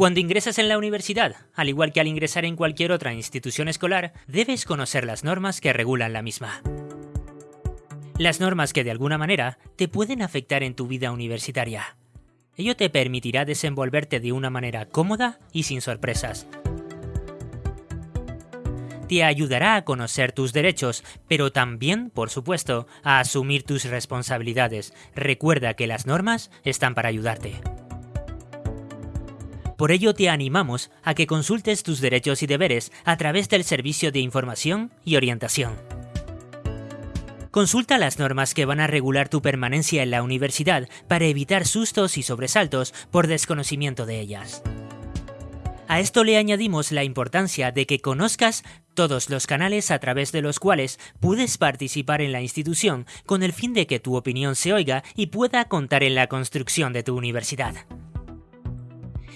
Cuando ingresas en la universidad, al igual que al ingresar en cualquier otra institución escolar, debes conocer las normas que regulan la misma. Las normas que de alguna manera te pueden afectar en tu vida universitaria. Ello te permitirá desenvolverte de una manera cómoda y sin sorpresas. Te ayudará a conocer tus derechos, pero también, por supuesto, a asumir tus responsabilidades. Recuerda que las normas están para ayudarte. Por ello te animamos a que consultes tus derechos y deberes a través del Servicio de Información y Orientación. Consulta las normas que van a regular tu permanencia en la universidad para evitar sustos y sobresaltos por desconocimiento de ellas. A esto le añadimos la importancia de que conozcas todos los canales a través de los cuales puedes participar en la institución con el fin de que tu opinión se oiga y pueda contar en la construcción de tu universidad.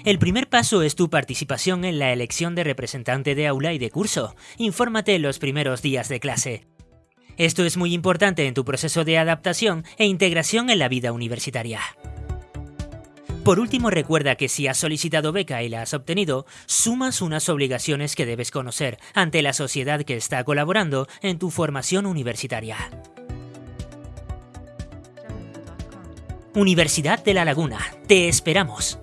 El primer paso es tu participación en la elección de representante de aula y de curso. Infórmate los primeros días de clase. Esto es muy importante en tu proceso de adaptación e integración en la vida universitaria. Por último, recuerda que si has solicitado beca y la has obtenido, sumas unas obligaciones que debes conocer ante la sociedad que está colaborando en tu formación universitaria. Universidad de La Laguna. Te esperamos.